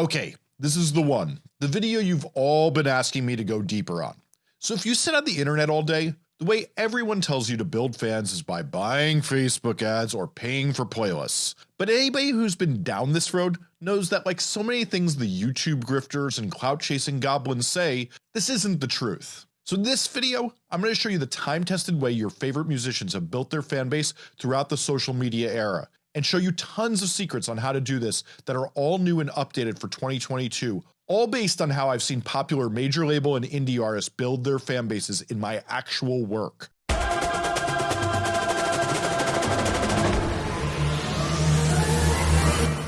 Okay, this is the one. The video you've all been asking me to go deeper on. So if you sit on the internet all day, the way everyone tells you to build fans is by buying Facebook ads or paying for playlists. But anybody who's been down this road knows that like so many things the YouTube grifters and clout chasing goblins say, this isn't the truth. So in this video, I'm going to show you the time tested way your favorite musicians have built their fan base throughout the social media era and show you tons of secrets on how to do this that are all new and updated for 2022, all based on how I've seen popular major label and indie artists build their fan bases in my actual work.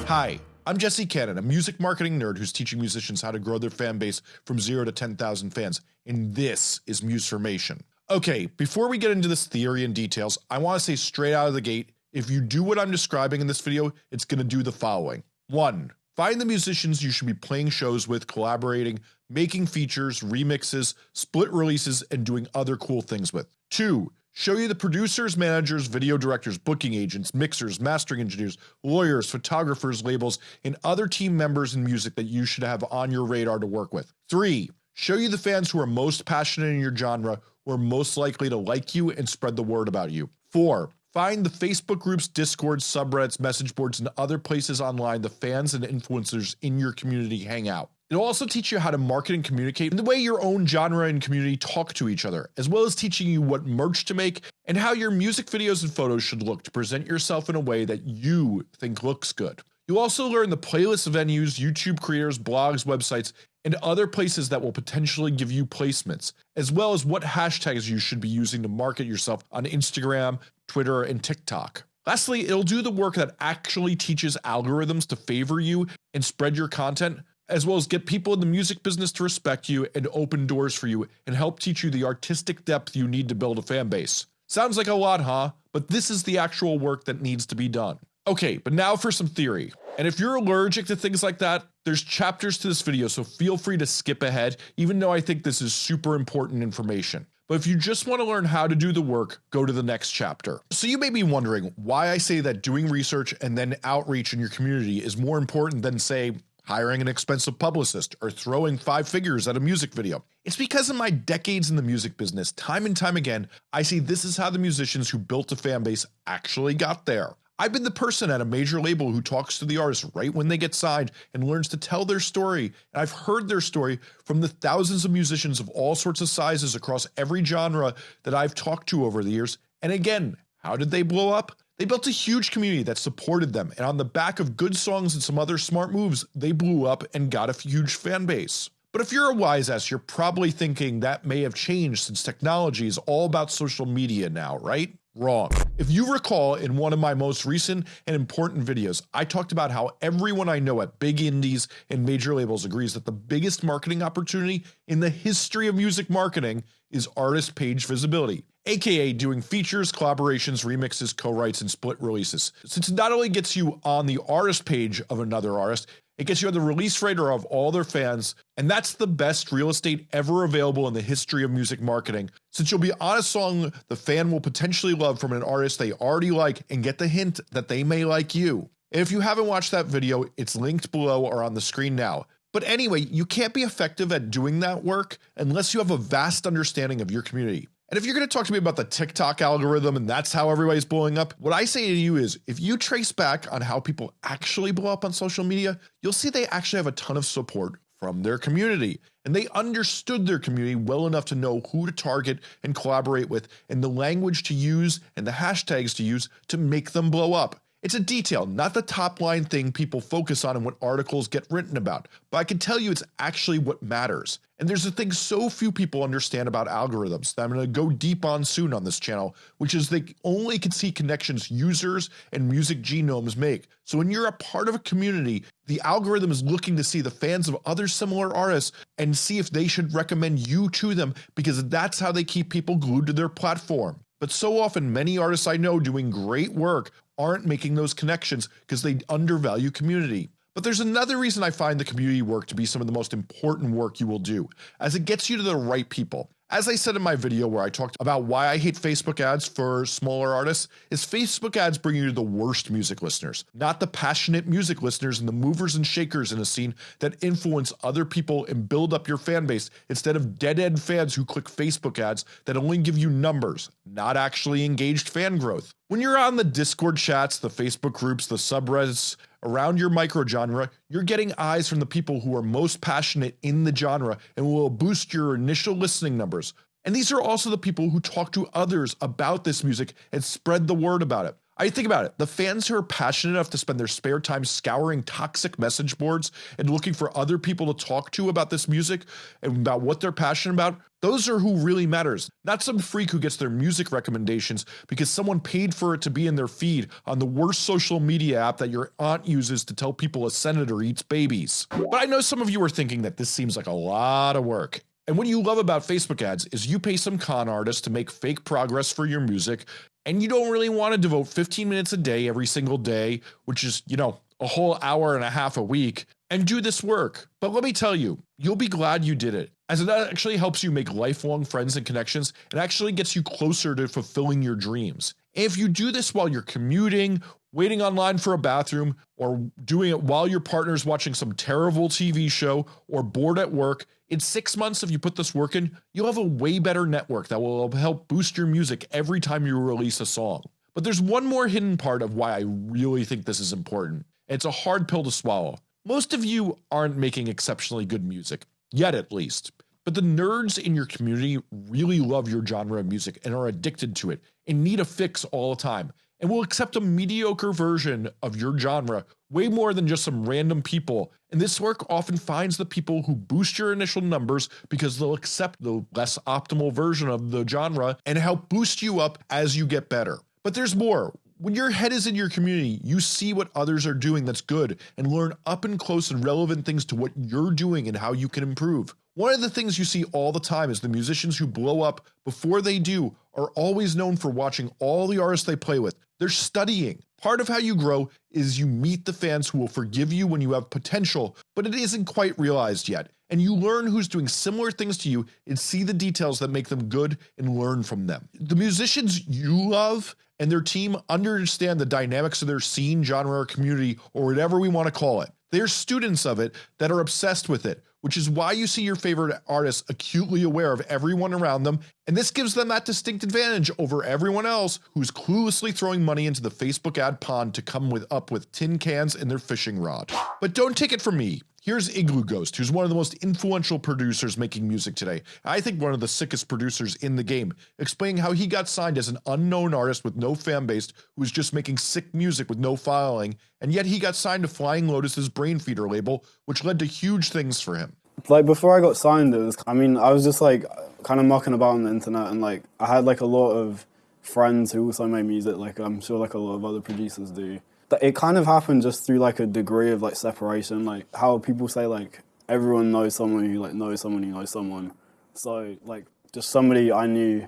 Hi, I'm Jesse Cannon, a music marketing nerd who's teaching musicians how to grow their fan base from 0 to 10,000 fans, and this is Musformation. Okay, before we get into this theory and details, I want to say straight out of the gate, if you do what I'm describing in this video, it's going to do the following. 1. Find the musicians you should be playing shows with, collaborating, making features, remixes, split releases, and doing other cool things with. 2. Show you the producers, managers, video directors, booking agents, mixers, mastering engineers, lawyers, photographers, labels, and other team members in music that you should have on your radar to work with. 3. Show you the fans who are most passionate in your genre, who are most likely to like you and spread the word about you. 4. Find the Facebook groups, Discord, subreddits, message boards, and other places online the fans and influencers in your community hang out. It'll also teach you how to market and communicate in the way your own genre and community talk to each other, as well as teaching you what merch to make and how your music videos and photos should look to present yourself in a way that you think looks good. You'll also learn the playlist venues, YouTube creators, blogs, websites, and other places that will potentially give you placements, as well as what hashtags you should be using to market yourself on Instagram, Twitter, and TikTok. Lastly, it'll do the work that actually teaches algorithms to favor you and spread your content, as well as get people in the music business to respect you and open doors for you and help teach you the artistic depth you need to build a fan base. Sounds like a lot, huh? But this is the actual work that needs to be done. Okay, but now for some theory. And if you're allergic to things like that, there's chapters to this video so feel free to skip ahead even though I think this is super important information. But if you just want to learn how to do the work, go to the next chapter. So you may be wondering why I say that doing research and then outreach in your community is more important than say hiring an expensive publicist or throwing five figures at a music video. It's because in my decades in the music business, time and time again, I see this is how the musicians who built a fan base actually got there. I've been the person at a major label who talks to the artist right when they get signed and learns to tell their story, and I've heard their story from the thousands of musicians of all sorts of sizes across every genre that I've talked to over the years. And again, how did they blow up? They built a huge community that supported them, and on the back of good songs and some other smart moves, they blew up and got a huge fan base. But if you're a wise ass, you're probably thinking that may have changed since technology is all about social media now, right? Wrong. If you recall in one of my most recent and important videos, I talked about how everyone I know at big indies and major labels agrees that the biggest marketing opportunity in the history of music marketing is artist page visibility aka doing features, collaborations, remixes, co-writes, and split releases. Since it not only gets you on the artist page of another artist, it gets you on the release radar of all their fans, and that's the best real estate ever available in the history of music marketing, since you'll be on a song the fan will potentially love from an artist they already like and get the hint that they may like you. And if you haven't watched that video, it's linked below or on the screen now. But anyway, you can't be effective at doing that work unless you have a vast understanding of your community. And if you're going to talk to me about the TikTok algorithm and that's how everybody's blowing up, what I say to you is if you trace back on how people actually blow up on social media, you'll see they actually have a ton of support from their community and they understood their community well enough to know who to target and collaborate with and the language to use and the hashtags to use to make them blow up. It's a detail, not the top line thing people focus on and what articles get written about, but I can tell you it's actually what matters. And there's a thing so few people understand about algorithms that I'm going to go deep on soon on this channel, which is they only can see connections users and music genomes make. So when you're a part of a community, the algorithm is looking to see the fans of other similar artists and see if they should recommend you to them because that's how they keep people glued to their platform. But so often many artists I know doing great work aren't making those connections because they undervalue community. But there's another reason I find the community work to be some of the most important work you will do, as it gets you to the right people. As I said in my video where I talked about why I hate Facebook ads for smaller artists, is Facebook ads bring you the worst music listeners, not the passionate music listeners and the movers and shakers in a scene that influence other people and build up your fan base instead of dead-end fans who click Facebook ads that only give you numbers, not actually engaged fan growth. When you're on the Discord chats, the Facebook groups, the subreddits, around your micro genre, you're getting eyes from the people who are most passionate in the genre and will boost your initial listening numbers. And these are also the people who talk to others about this music and spread the word about it. I think about it, the fans who are passionate enough to spend their spare time scouring toxic message boards and looking for other people to talk to about this music and about what they're passionate about, those are who really matters, not some freak who gets their music recommendations because someone paid for it to be in their feed on the worst social media app that your aunt uses to tell people a senator eats babies. But I know some of you are thinking that this seems like a lot of work, and what you love about Facebook ads is you pay some con artist to make fake progress for your music and you don't really want to devote 15 minutes a day every single day, which is, you know, a whole hour and a half a week, and do this work. But let me tell you, you'll be glad you did it, as it actually helps you make lifelong friends and connections and actually gets you closer to fulfilling your dreams. If you do this while you're commuting, waiting online for a bathroom, or doing it while your partner's watching some terrible TV show, or bored at work, in six months, if you put this work in, you'll have a way better network that will help boost your music every time you release a song. But there's one more hidden part of why I really think this is important. It's a hard pill to swallow. Most of you aren't making exceptionally good music, yet at least. But the nerds in your community really love your genre of music and are addicted to it and need a fix all the time and will accept a mediocre version of your genre way more than just some random people. And this work often finds the people who boost your initial numbers because they'll accept the less optimal version of the genre and help boost you up as you get better. But there's more. When your head is in your community, you see what others are doing that's good and learn up and close and relevant things to what you're doing and how you can improve. One of the things you see all the time is the musicians who blow up before they do are always known for watching all the artists they play with. They're studying. Part of how you grow is you meet the fans who will forgive you when you have potential, but it isn't quite realized yet. And you learn who's doing similar things to you and see the details that make them good and learn from them. The musicians you love and their team understand the dynamics of their scene, genre, or community, or whatever we want to call it. They're students of it that are obsessed with it, which is why you see your favorite artists acutely aware of everyone around them, and this gives them that distinct advantage over everyone else who's cluelessly throwing money into the Facebook ad pond to come with up with tin cans and their fishing rod. But don't take it from me. Here's Iglooghost, who's one of the most influential producers making music today. I think one of the sickest producers in the game, explaining how he got signed as an unknown artist with no fan base who was just making sick music with no following, and yet he got signed to Flying Lotus's Brainfeeder label, which led to huge things for him. Like before I got signed, it was, I mean, I was just like kind of mucking about on the internet and like I had like a lot of friends who also made music, like I'm sure like a lot of other producers do it kind of happened just through like a degree of like separation, like how people say like everyone knows someone who like knows someone who knows someone. So like just somebody I knew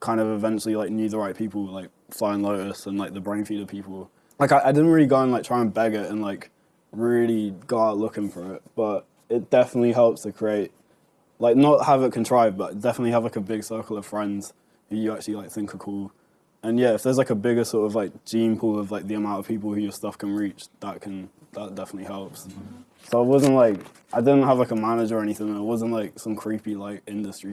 kind of eventually like knew the right people, like Flying Lotus and like the Brainfeeder people. Like I, I didn't really go and like try and beg it and like really go out looking for it, but it definitely helps to create like not have it contrived, but definitely have like a big circle of friends who you actually like think are cool and yeah, if there's like a bigger sort of like gene pool of like the amount of people who your stuff can reach, that can that definitely helps. So it wasn't like I didn't have like a manager or anything. It wasn't like some creepy like industry.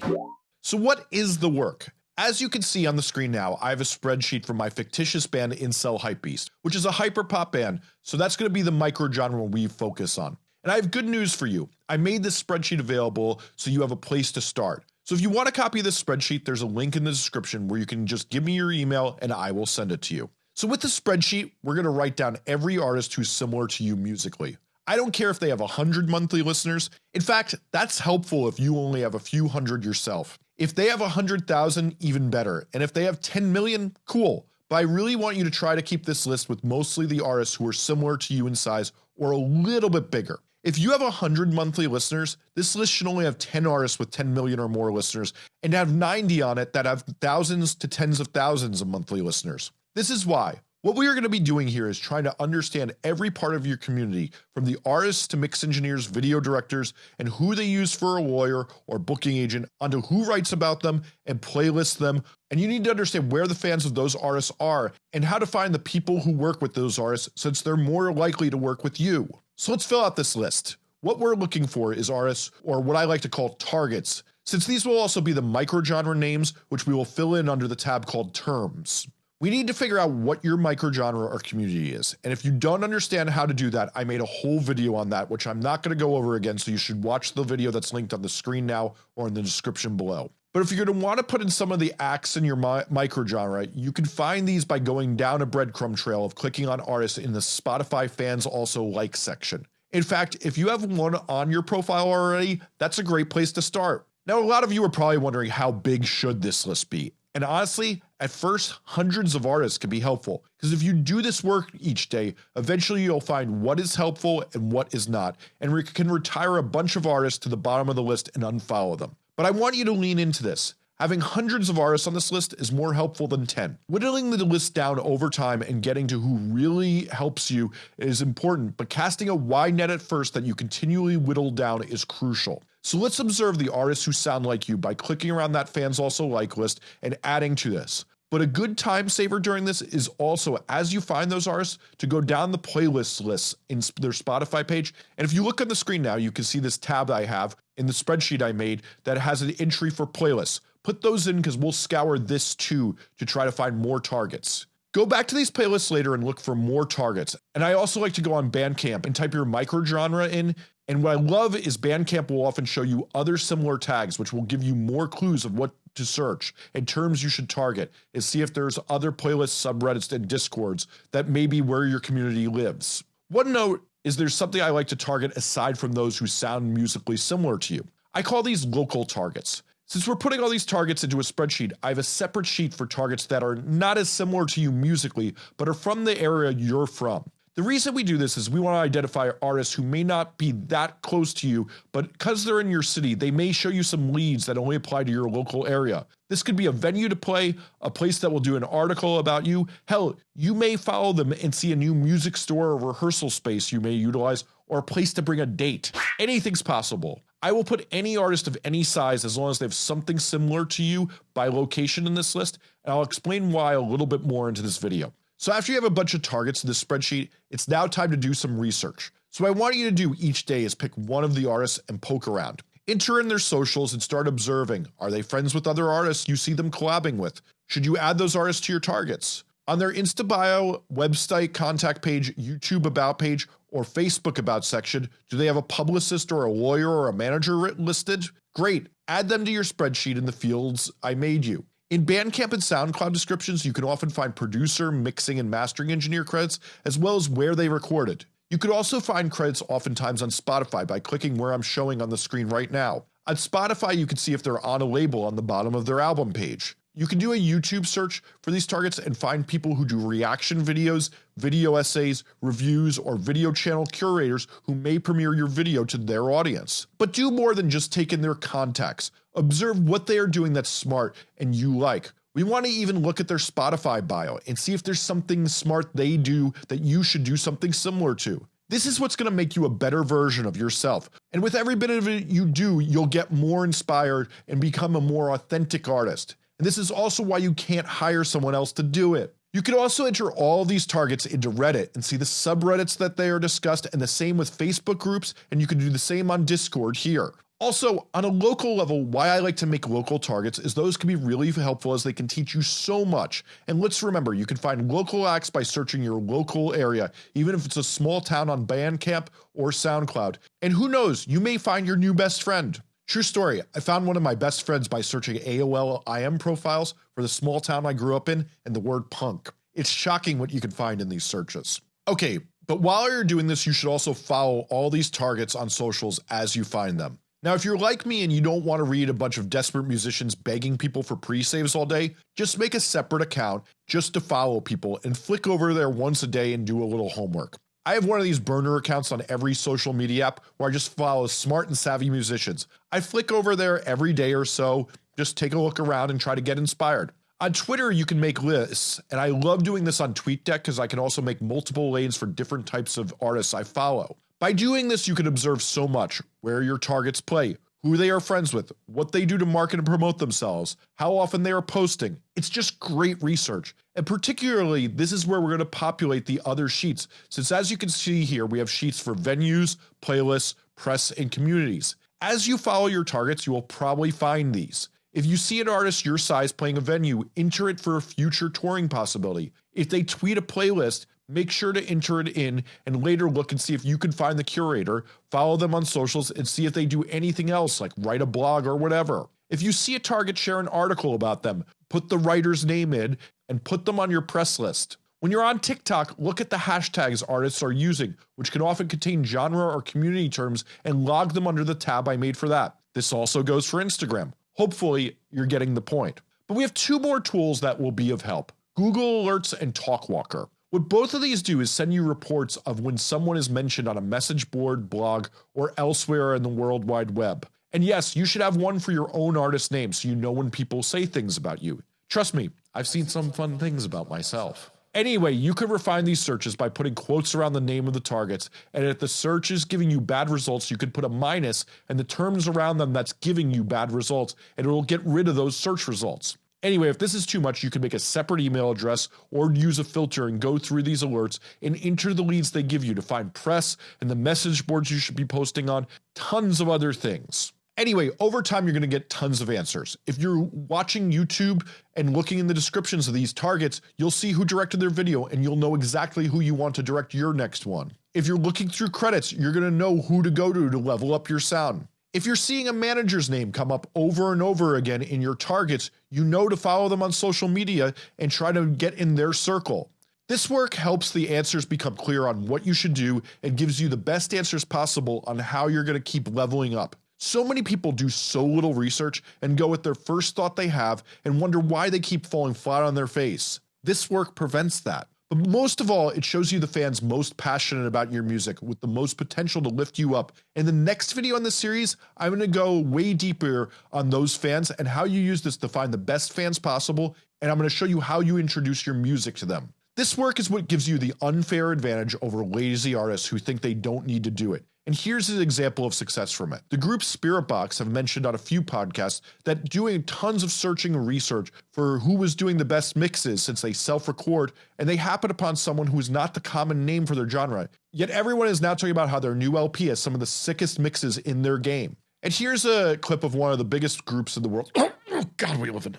So what is the work? As you can see on the screen now, I have a spreadsheet for my fictitious band Incel Hypebeast, which is a hyperpop band, so that's going to be the micro genre we focus on. And I have good news for you. I made this spreadsheet available so you have a place to start. So if you want a copy of this spreadsheet, there's a link in the description where you can just give me your email and I will send it to you. So with the spreadsheet, we're going to write down every artist who's similar to you musically. I don't care if they have 100 monthly listeners. In fact, that's helpful if you only have a few hundred yourself. If they have 100,000, even better. And if they have 10 million, cool. But I really want you to try to keep this list with mostly the artists who are similar to you in size or a little bit bigger. If you have 100 monthly listeners, this list should only have 10 artists with 10 million or more listeners and have 90 on it that have thousands to tens of thousands of monthly listeners. This is why. What we are going to be doing here is trying to understand every part of your community from the artists to mix engineers, video directors, and who they use for a lawyer or booking agent onto who writes about them and playlists them. And you need to understand where the fans of those artists are and how to find the people who work with those artists since they're more likely to work with you. So let's fill out this list. What we're looking for is artists or what I like to call targets since these will also be the microgenre names which we will fill in under the tab called terms. We need to figure out what your microgenre or community is, and if you don't understand how to do that, I made a whole video on that which I'm not going to go over again so you should watch the video that's linked on the screen now or in the description below. But if you're going to want to put in some of the acts in your mi microgenre, you can find these by going down a breadcrumb trail of clicking on artists in the Spotify fans also like section. In fact, if you have one on your profile already, that's a great place to start. Now a lot of you are probably wondering how big should this list be, and honestly, at first, hundreds of artists can be helpful, because if you do this work each day, eventually you'll find what is helpful and what is not, and re can retire a bunch of artists to the bottom of the list and unfollow them. But I want you to lean into this. Having hundreds of artists on this list is more helpful than 10. Whittling the list down over time and getting to who really helps you is important, but casting a wide net at first that you continually whittle down is crucial. So let's observe the artists who sound like you by clicking around that fans also like list and adding to this. But a good time saver during this is also as you find those artists to go down the playlist lists in their Spotify page. And if you look on the screen now, you can see this tab I have in the spreadsheet I made that has an entry for playlists. Put those in because we'll scour this too to try to find more targets. Go back to these playlists later and look for more targets. And I also like to go on Bandcamp and type your microgenre in. And what I love is Bandcamp will often show you other similar tags, which will give you more clues of what to search and terms you should target and see if there's other playlists, subreddits, and discords that may be where your community lives. One note is there's something I like to target aside from those who sound musically similar to you. I call these local targets. Since we're putting all these targets into a spreadsheet, I have a separate sheet for targets that are not as similar to you musically, but are from the area you're from. The reason we do this is we want to identify artists who may not be that close to you, but because they're in your city, they may show you some leads that only apply to your local area. This could be a venue to play, a place that will do an article about you. Hell, you may follow them and see a new music store or rehearsal space you may utilize, or a place to bring a date. Anything's possible. I will put any artist of any size as long as they have something similar to you by location in this list, and I'll explain why a little bit more into this video. So after you have a bunch of targets in this spreadsheet, it's now time to do some research. So what I want you to do each day is pick one of the artists and poke around. Enter in their socials and start observing. Are they friends with other artists you see them collabing with? Should you add those artists to your targets? On their Insta bio, website contact page, YouTube about page, or Facebook about section, do they have a publicist or a lawyer or a manager listed? Great, add them to your spreadsheet in the fields I made you. In Bandcamp and SoundCloud descriptions, you can often find producer, mixing, and mastering engineer credits, as well as where they recorded. You could also find credits oftentimes on Spotify by clicking where I'm showing on the screen right now. On Spotify, you can see if they're on a label on the bottom of their album page. You can do a YouTube search for these targets and find people who do reaction videos, video essays, reviews, or video channel curators who may premiere your video to their audience. But do more than just take in their contacts. Observe what they are doing that's smart and you like. We want to even look at their Spotify bio and see if there's something smart they do that you should do something similar to. This is what's going to make you a better version of yourself. And with every bit of it you do, you'll get more inspired and become a more authentic artist. And this is also why you can't hire someone else to do it. You can also enter all these targets into Reddit and see the subreddits that they are discussed and the same with Facebook groups and you can do the same on Discord here. Also, on a local level, why I like to make local targets is those can be really helpful as they can teach you so much. And let's remember, you can find local acts by searching your local area, even if it's a small town on Bandcamp or SoundCloud. And who knows, you may find your new best friend. True story, I found one of my best friends by searching AOL IM profiles for the small town I grew up in and the word punk. It's shocking what you can find in these searches. Okay, but while you're doing this, you should also follow all these targets on socials as you find them. Now, if you're like me and you don't want to read a bunch of desperate musicians begging people for pre-saves all day, just make a separate account just to follow people and flick over there once a day and do a little homework. I have one of these burner accounts on every social media app where I just follow smart and savvy musicians. I flick over there every day or so, just take a look around and try to get inspired. On Twitter, you can make lists, and I love doing this on TweetDeck because I can also make multiple lanes for different types of artists I follow. By doing this, you can observe so much where your targets play, who they are friends with, what they do to market and promote themselves, how often they are posting. It's just great research. And particularly, this is where we're going to populate the other sheets, since as you can see here, we have sheets for venues, playlists, press, and communities. As you follow your targets, you will probably find these. If you see an artist your size playing a venue, enter it for a future touring possibility. If they tweet a playlist, make sure to enter it in and later look and see if you can find the curator, follow them on socials, and see if they do anything else like write a blog or whatever. If you see a target share an article about them, put the writer's name in and put them on your press list. When you're on TikTok, look at the hashtags artists are using, which can often contain genre or community terms, and log them under the tab I made for that. This also goes for Instagram. Hopefully, you're getting the point. But we have two more tools that will be of help Google Alerts and Talkwalker. What both of these do is send you reports of when someone is mentioned on a message board, blog, or elsewhere in the World Wide Web. And yes, you should have one for your own artist name so you know when people say things about you. Trust me, I've seen some fun things about myself. Anyway, you can refine these searches by putting quotes around the name of the targets, and if the search is giving you bad results, you could put a minus and the terms around them that's giving you bad results, and it will get rid of those search results. Anyway, if this is too much, you can make a separate email address or use a filter and go through these alerts and enter the leads they give you to find press and the message boards you should be posting on, tons of other things. Anyway, over time, you're going to get tons of answers. If you're watching YouTube and looking in the descriptions of these targets, you'll see who directed their video and you'll know exactly who you want to direct your next one. If you're looking through credits, you're going to know who to go to to level up your sound. If you're seeing a manager's name come up over and over again in your targets, you know to follow them on social media and try to get in their circle. This work helps the answers become clear on what you should do and gives you the best answers possible on how you're going to keep leveling up. So many people do so little research and go with their first thought they have and wonder why they keep falling flat on their face. This work prevents that. But most of all, it shows you the fans most passionate about your music with the most potential to lift you up. In the next video in this series, I'm going to go way deeper on those fans and how you use this to find the best fans possible, and I'm going to show you how you introduce your music to them. This work is what gives you the unfair advantage over lazy artists who think they don't need to do it. And here's an example of success from it. The group Spiritbox have mentioned on a few podcasts that doing tons of searching and research for who was doing the best mixes since they self-record, and they happen upon someone who is not the common name for their genre. Yet everyone is now talking about how their new LP has some of the sickest mixes in their game. And here's a clip of one of the biggest groups in the world. Oh, God, we live in.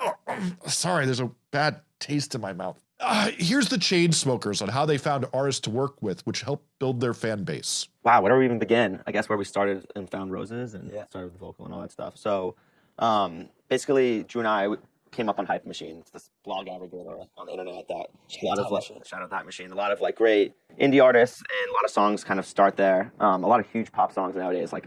Oh, sorry, there's a bad taste in my mouth. Uh, here's the Chainsmokers on how they found artists to work with, which helped build their fan base. Wow, where do we even begin? I guess where we started and found Rozes and yeah. started with the vocal and all that stuff. So um, basically, Drew and I came up on Hype Machine. It's this blog aggregator on the internet that a lot of like, shout out that machine. A lot of like great indie artists and a lot of songs kind of start there. Um, a lot of huge pop songs nowadays like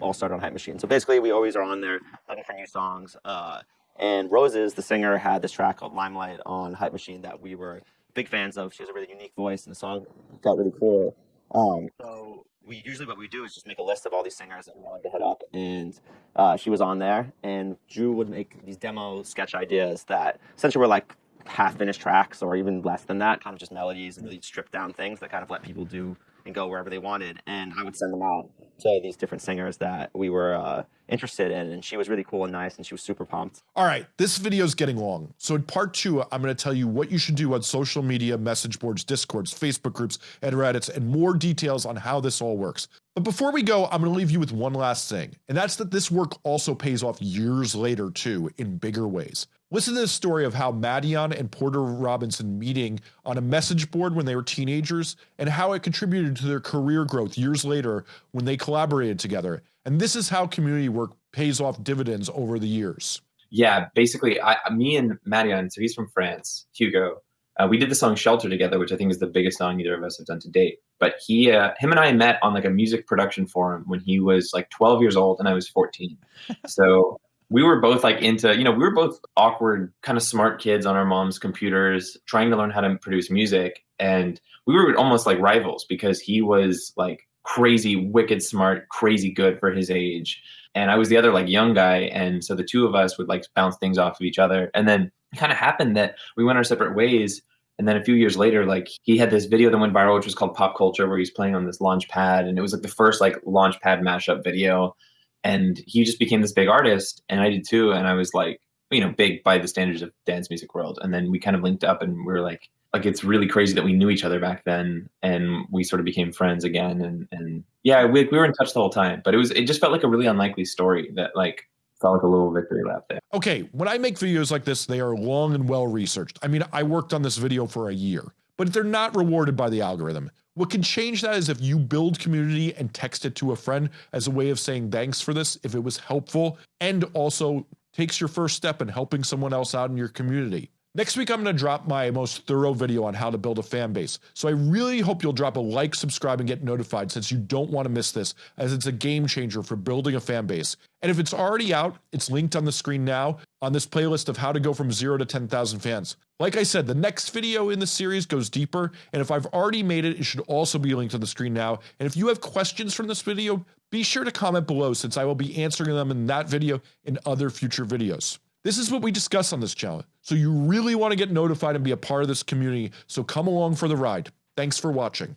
all start on Hype Machine. So basically, we always are on there looking for new songs. Uh, and Rozes, the singer, had this track called Limelight on Hype Machine that we were big fans of. She has a really unique voice, and the song got really cool. Um, so we usually what we do is just make a list of all these singers that we wanted to hit up, and uh, she was on there. And Drew would make these demo sketch ideas that essentially were like half finished tracks or even less than that, kind of just melodies and really stripped down things that kind of let people do and go wherever they wanted. And I would send them out to these different singers that we were uh, interested in. And she was really cool and nice, and she was super pumped. All right, this video is getting long. So in part two, I'm going to tell you what you should do on social media, message boards, discords, Facebook groups, and Reddits, and more details on how this all works. But before we go, I'm going to leave you with one last thing, and that's that this work also pays off years later too, in bigger ways. Listen to the story of how Madeon and Porter Robinson meeting on a message board when they were teenagers and how it contributed to their career growth years later when they collaborated together. And this is how community work pays off dividends over the years. Yeah, basically, I, me and Madeon, so he's from France, Hugo. Uh, we did the song "Shelter" together, which I think is the biggest song either of us have done to date. But he, uh, him, and I met on like a music production forum when he was like 12 years old and I was 14. So we were both like into, you know, we were both awkward, kind of smart kids on our mom's computers, trying to learn how to produce music. And we were almost like rivals because he was like crazy, wicked smart, crazy good for his age. And I was the other like young guy. And so the two of us would like bounce things off of each other. And then it kind of happened that we went our separate ways. And then a few years later, like he had this video that went viral, which was called Pop Culture, where he's playing on this launch pad. And it was like the first like launch pad mashup video. And he just became this big artist. And I did too. And I was like, you know, big by the standards of dance music world. And then we kind of linked up and we were like, like it's really crazy that we knew each other back then and we sort of became friends again and and yeah we, we were in touch the whole time but it was it just felt like a really unlikely story that like felt like a little victory lap there okay when i make videos like this they are long and well researched i mean i worked on this video for a year but they're not rewarded by the algorithm what can change that is if you build community and text it to a friend as a way of saying thanks for this if it was helpful and also takes your first step in helping someone else out in your community Next week, I'm going to drop my most thorough video on how to build a fan base. So I really hope you'll drop a like, subscribe, and get notified since you don't want to miss this, as it's a game changer for building a fan base. And if it's already out, it's linked on the screen now on this playlist of how to go from zero to 10,000 fans. Like I said, the next video in the series goes deeper, and if I've already made it, it should also be linked on the screen now. And if you have questions from this video, be sure to comment below since I will be answering them in that video and other future videos. This is what we discuss on this channel. So you really want to get notified and be a part of this community. So come along for the ride. Thanks for watching.